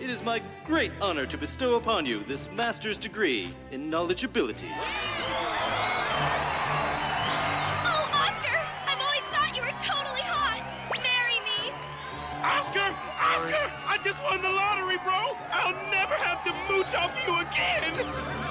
it is my great honor to bestow upon you this master's degree in knowledgeability. Oh, Oscar! I've always thought you were totally hot! Marry me! Oscar! Oscar! I just won the lottery, bro! I'll never have to mooch off you again!